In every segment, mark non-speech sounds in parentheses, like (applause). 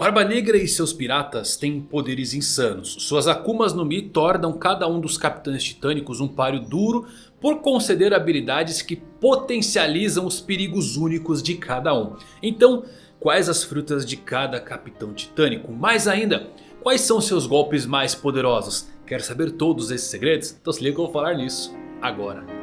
Barba Negra e seus piratas têm poderes insanos. Suas Akumas no Mi tornam cada um dos capitães titânicos um páreo duro por conceder habilidades que potencializam os perigos únicos de cada um. Então, quais as frutas de cada capitão titânico? Mais ainda, quais são seus golpes mais poderosos? Quer saber todos esses segredos? Então se liga que eu vou falar nisso agora.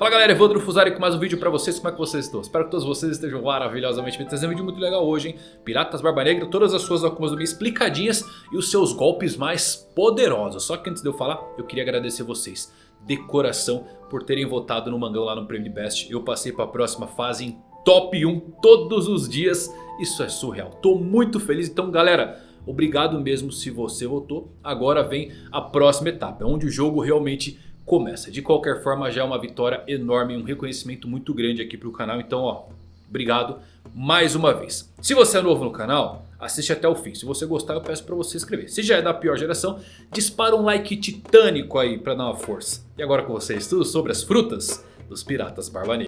Fala galera, Evandro Fusari com mais um vídeo pra vocês, como é que vocês estão? Espero que todos vocês estejam maravilhosamente bem, trazendo um vídeo muito legal hoje, hein? Piratas Barba Negra, todas as suas Akumas do explicadinhas e os seus golpes mais poderosos. Só que antes de eu falar, eu queria agradecer vocês de coração por terem votado no Mangão lá no Prêmio Best. Eu passei pra próxima fase em top 1 todos os dias, isso é surreal, tô muito feliz, então galera... Obrigado mesmo se você votou. Agora vem a próxima etapa, onde o jogo realmente começa. De qualquer forma já é uma vitória enorme, um reconhecimento muito grande aqui para o canal. Então ó, obrigado mais uma vez. Se você é novo no canal, assiste até o fim. Se você gostar eu peço para você se inscrever. Se já é da pior geração, dispara um like titânico aí para dar uma força. E agora com vocês tudo sobre as frutas dos piratas Barba.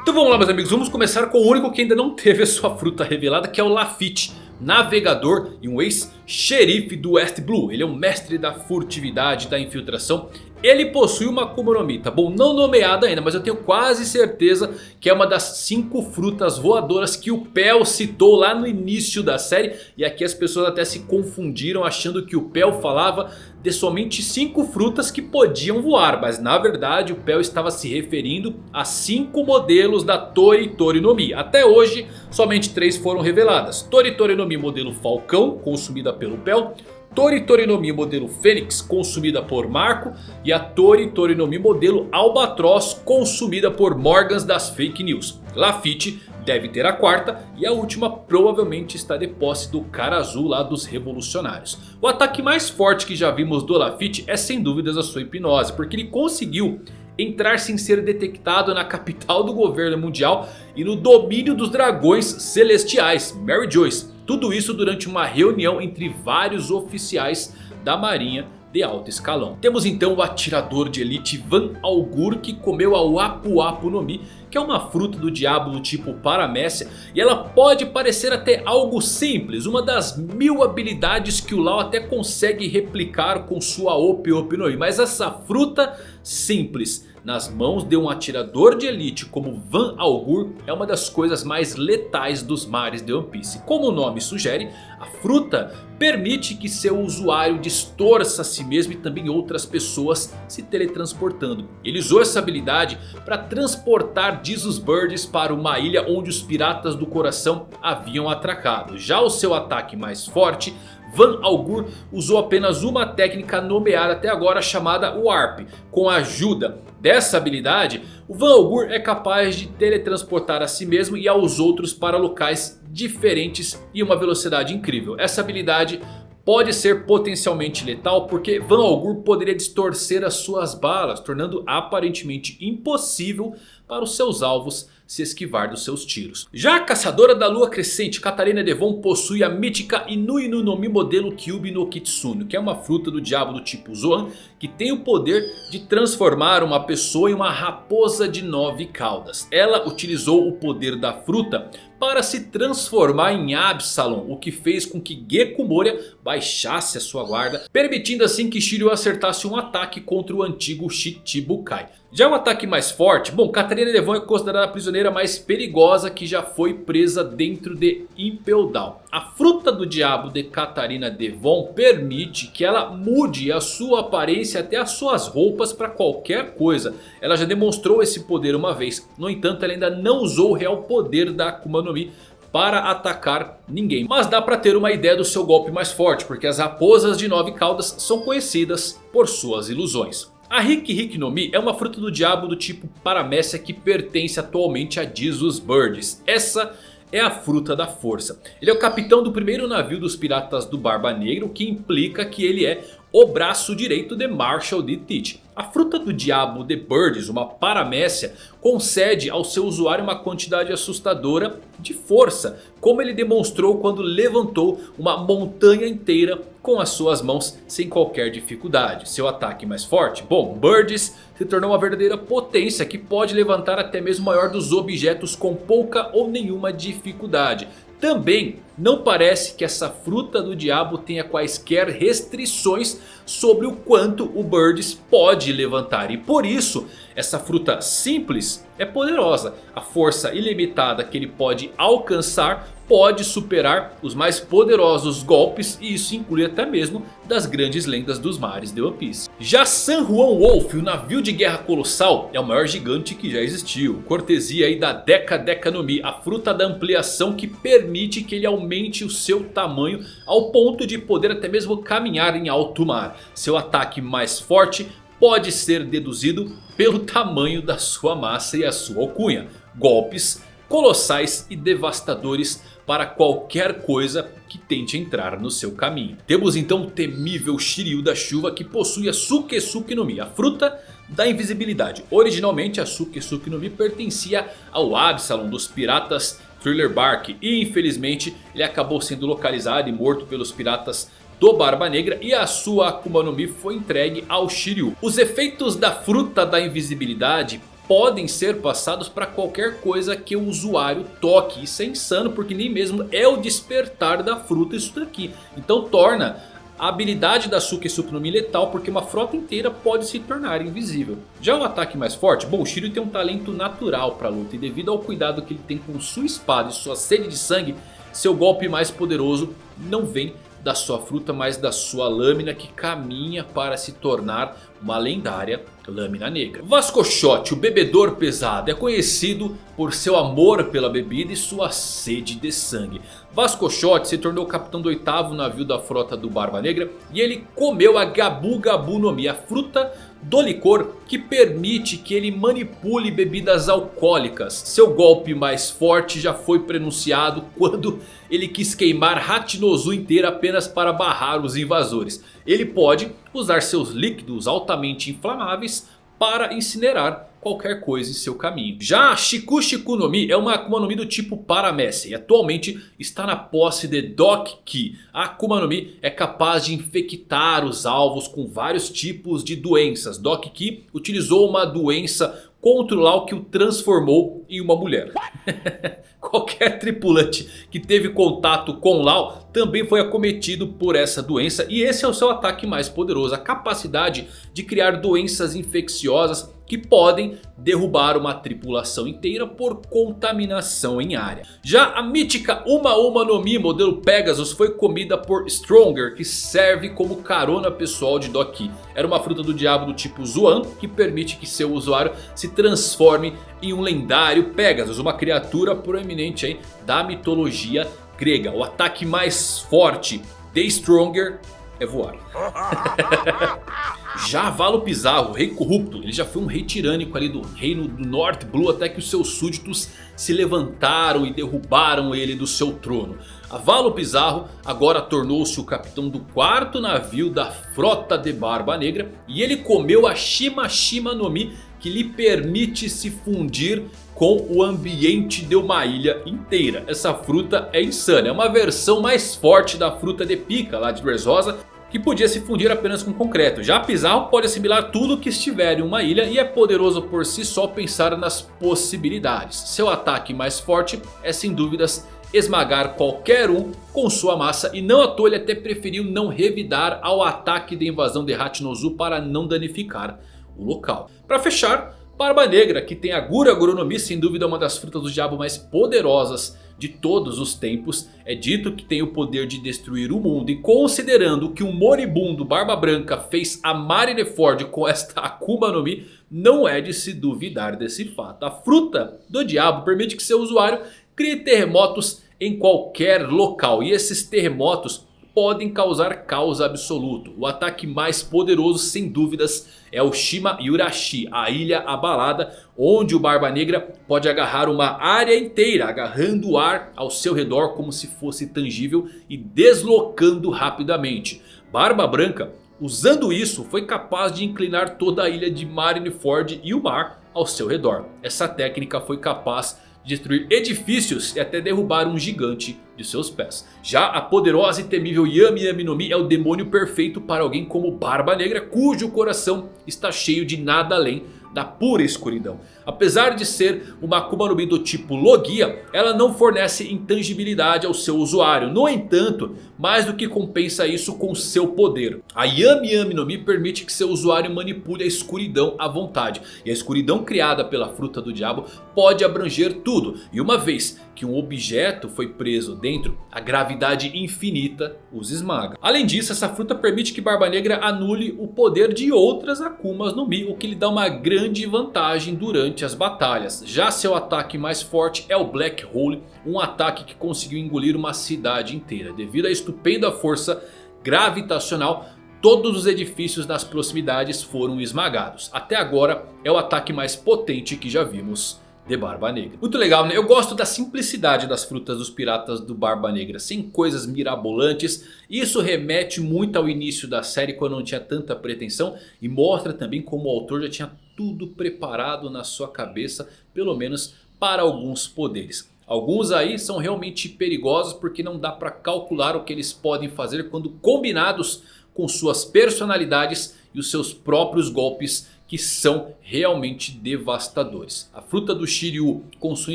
Então vamos lá meus amigos, vamos começar com o único que ainda não teve a sua fruta revelada que é o Lafitte navegador e um ex-xerife do West Blue. Ele é um mestre da furtividade, da infiltração. Ele possui uma Akuma no Mi, tá bom? Não nomeada ainda, mas eu tenho quase certeza que é uma das cinco frutas voadoras que o Pel citou lá no início da série. E aqui as pessoas até se confundiram achando que o Pel falava de somente cinco frutas que podiam voar. Mas na verdade o Pel estava se referindo a cinco modelos da Tori Tori no Mi. Até hoje somente três foram reveladas. Tori Tori no Mi modelo Falcão, consumida pelo Pel. Tori Torinomi modelo Fênix, consumida por Marco. E a Tori Torinomi modelo Albatross, consumida por Morgans das Fake News. Lafitte deve ter a quarta e a última provavelmente está de posse do cara azul lá dos revolucionários. O ataque mais forte que já vimos do Lafitte é sem dúvidas a sua hipnose, porque ele conseguiu entrar sem ser detectado na capital do governo mundial e no domínio dos dragões celestiais, Mary Joyce. Tudo isso durante uma reunião entre vários oficiais da marinha de alto escalão. Temos então o atirador de elite Van Algur que comeu a Wapu Wapu no Mi. Que é uma fruta do diabo do tipo Paramécia. E ela pode parecer até algo simples. Uma das mil habilidades que o Lau até consegue replicar com sua Ope Ope no Mi. Mas essa fruta simples nas mãos de um atirador de elite como Van Algur é uma das coisas mais letais dos mares de One Piece. Como o nome sugere, a fruta permite que seu usuário distorça a si mesmo e também outras pessoas se teletransportando. Ele usou essa habilidade para transportar Jesus Birds para uma ilha onde os piratas do coração haviam atracado. Já o seu ataque mais forte Van Algur usou apenas uma técnica nomeada até agora chamada Warp. Com a ajuda dessa habilidade, o Van Algur é capaz de teletransportar a si mesmo e aos outros para locais diferentes e uma velocidade incrível. Essa habilidade pode ser potencialmente letal porque Van Algur poderia distorcer as suas balas, tornando aparentemente impossível para os seus alvos se esquivar dos seus tiros. Já a caçadora da lua crescente, Katarina Devon possui a mítica Inui no Nomi modelo Kyubi no Kitsune. Que é uma fruta do diabo do tipo Zoan. Que tem o poder de transformar uma pessoa em uma raposa de nove caudas. Ela utilizou o poder da fruta para se transformar em Absalom. O que fez com que Gekko Moria baixasse a sua guarda. Permitindo assim que Shiryu acertasse um ataque contra o antigo Shichibukai. Já o ataque mais forte, bom, Catarina Devon é considerada a prisioneira mais perigosa que já foi presa dentro de Impel Down. A fruta do diabo de Catarina Devon permite que ela mude a sua aparência até as suas roupas para qualquer coisa. Ela já demonstrou esse poder uma vez, no entanto ela ainda não usou o real poder da Akuma no Mi para atacar ninguém. Mas dá para ter uma ideia do seu golpe mais forte, porque as raposas de nove caudas são conhecidas por suas ilusões. A Hiki no Mi é uma fruta do diabo do tipo Paramécia que pertence atualmente a Jesus Birds. Essa é a fruta da força. Ele é o capitão do primeiro navio dos piratas do Barba Negra, o que implica que ele é o braço direito de Marshall D. Teach. A fruta do diabo The Birds, uma paramécia, concede ao seu usuário uma quantidade assustadora de força. Como ele demonstrou quando levantou uma montanha inteira com as suas mãos sem qualquer dificuldade. Seu ataque mais forte? Bom, Birds se tornou uma verdadeira potência que pode levantar até mesmo o maior dos objetos com pouca ou nenhuma dificuldade. Também não parece que essa fruta do diabo tenha quaisquer restrições sobre o quanto o Birds pode levantar. E por isso essa fruta simples é poderosa. A força ilimitada que ele pode alcançar pode superar os mais poderosos golpes. E isso inclui até mesmo das grandes lendas dos mares de One Piece. Já San Juan Wolf, o navio de guerra colossal, é o maior gigante que já existiu. Cortesia aí da Deca Deca no Mi, a fruta da ampliação que permite que ele aumente o seu tamanho ao ponto de poder até mesmo caminhar em alto mar. Seu ataque mais forte pode ser deduzido pelo tamanho da sua massa e a sua alcunha. Golpes colossais e devastadores para qualquer coisa que tente entrar no seu caminho. Temos então o temível Shiryu da chuva que possui a Sukesuke no Mi, a fruta da invisibilidade. Originalmente a Sukesuke no Mi pertencia ao Absalom dos piratas Thriller Bark e infelizmente ele acabou sendo localizado e morto pelos piratas do Barba Negra e a sua Akuma no Mi foi entregue ao Shiryu. Os efeitos da fruta da invisibilidade podem ser passados para qualquer coisa que o usuário toque. Isso é insano porque nem mesmo é o despertar da fruta isso daqui. Então torna a habilidade da Suki no letal porque uma frota inteira pode se tornar invisível. Já o ataque mais forte, bom, o Shiryu tem um talento natural para luta e devido ao cuidado que ele tem com sua espada e sua sede de sangue, seu golpe mais poderoso não vem da sua fruta, mas da sua lâmina que caminha para se tornar uma lendária lâmina negra. Vascochote, o bebedor pesado, é conhecido por seu amor pela bebida e sua sede de sangue. Vascochote se tornou capitão do oitavo navio da frota do Barba Negra e ele comeu a Gabu Gabu no Mi, a fruta do licor que permite que ele manipule bebidas alcoólicas. Seu golpe mais forte já foi pronunciado (laughs) quando ele quis queimar Hachinozu inteira apenas para barrar os invasores. Ele pode usar seus líquidos altamente inflamáveis para incinerar qualquer coisa em seu caminho. Já Shiku Shiku no Mi é uma Akuma no Mi do tipo Paramessa e atualmente está na posse de Doc Ki. A Akuma no Mi é capaz de infectar os alvos com vários tipos de doenças. Doc Ki utilizou uma doença Lau que o transformou em uma mulher. (laughs) Qualquer tripulante que teve contato com Lau também foi acometido por essa doença. E esse é o seu ataque mais poderoso. A capacidade de criar doenças infecciosas que podem derrubar uma tripulação inteira por contaminação em área. Já a mítica Uma Uma no Mi modelo Pegasus foi comida por Stronger que serve como carona pessoal de Doki. Era uma fruta do diabo do tipo Zuan que permite que seu usuário se transforme em um lendário Pegasus. Uma criatura proeminente aí da mitologia grega. O ataque mais forte de Stronger é voar. (laughs) Já Valo Pizarro, rei corrupto, ele já foi um rei tirânico ali do reino do North Blue até que os seus súditos se levantaram e derrubaram ele do seu trono. A Valo Pizarro agora tornou-se o capitão do quarto navio da frota de Barba Negra e ele comeu a Shima Shima no Mi que lhe permite se fundir com o ambiente de uma ilha inteira. Essa fruta é insana, é uma versão mais forte da fruta de pica lá de Dressrosa que podia se fundir apenas com concreto. Já Pizarro pode assimilar tudo que estiver em uma ilha e é poderoso por si só pensar nas possibilidades. Seu ataque mais forte é sem dúvidas esmagar qualquer um com sua massa. E não à toa ele até preferiu não revidar ao ataque de invasão de Hachinozu para não danificar o local. Para fechar, Barba Negra que tem a Gura Gurunomi sem dúvida uma das frutas do diabo mais poderosas de todos os tempos. É dito que tem o poder de destruir o mundo. E considerando que o moribundo Barba Branca fez a Marineford com esta (laughs) Akuma no Mi. Não é de se duvidar desse fato. A fruta do diabo permite que seu usuário crie terremotos em qualquer local. E esses terremotos podem causar caos absoluto. O ataque mais poderoso sem dúvidas é o Shima Yurashi, a ilha abalada onde o Barba Negra pode agarrar uma área inteira, agarrando o ar ao seu redor como se fosse tangível e deslocando rapidamente. Barba Branca, usando isso, foi capaz de inclinar toda a ilha de Marineford e o mar ao seu redor. Essa técnica foi capaz destruir edifícios e até derrubar um gigante de seus pés. Já a poderosa e temível Yami Yami no Mi é o demônio perfeito para alguém como Barba Negra cujo coração está cheio de nada além da pura escuridão. Apesar de ser uma Akuma no Mi do tipo Logia, ela não fornece intangibilidade ao seu usuário. No entanto, mais do que compensa isso com seu poder. A Yami Yami no Mi permite que seu usuário manipule a escuridão à vontade. E a escuridão criada pela fruta do diabo pode abranger tudo. E uma vez que um objeto foi preso dentro, a gravidade infinita os esmaga. Além disso, essa fruta permite que Barba Negra anule o poder de outras Akumas no Mi. O que lhe dá uma grande vantagem durante as batalhas. Já seu ataque mais forte é o Black Hole. Um ataque que conseguiu engolir uma cidade inteira. Devido à estupenda força gravitacional Todos os edifícios nas proximidades foram esmagados. Até agora é o ataque mais potente que já vimos de Barba Negra. Muito legal, né? Eu gosto da simplicidade das frutas dos piratas do Barba Negra. Sem coisas mirabolantes. Isso remete muito ao início da série quando não tinha tanta pretensão. E mostra também como o autor já tinha tudo preparado na sua cabeça. Pelo menos para alguns poderes. Alguns aí são realmente perigosos porque não dá para calcular o que eles podem fazer quando combinados com suas personalidades e os seus próprios golpes que são realmente devastadores. A fruta do Shiryu com sua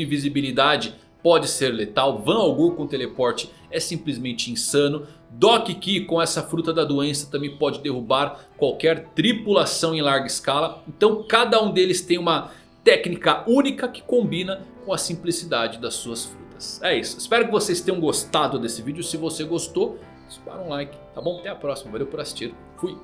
invisibilidade pode ser letal. Van Algur com teleporte é simplesmente insano. Doc Ki com essa fruta da doença também pode derrubar qualquer tripulação em larga escala. Então cada um deles tem uma técnica única que combina com a simplicidade das suas frutas. É isso, espero que vocês tenham gostado desse vídeo. Se você gostou, dispara um like, tá bom? Até a próxima, valeu por assistir, fui!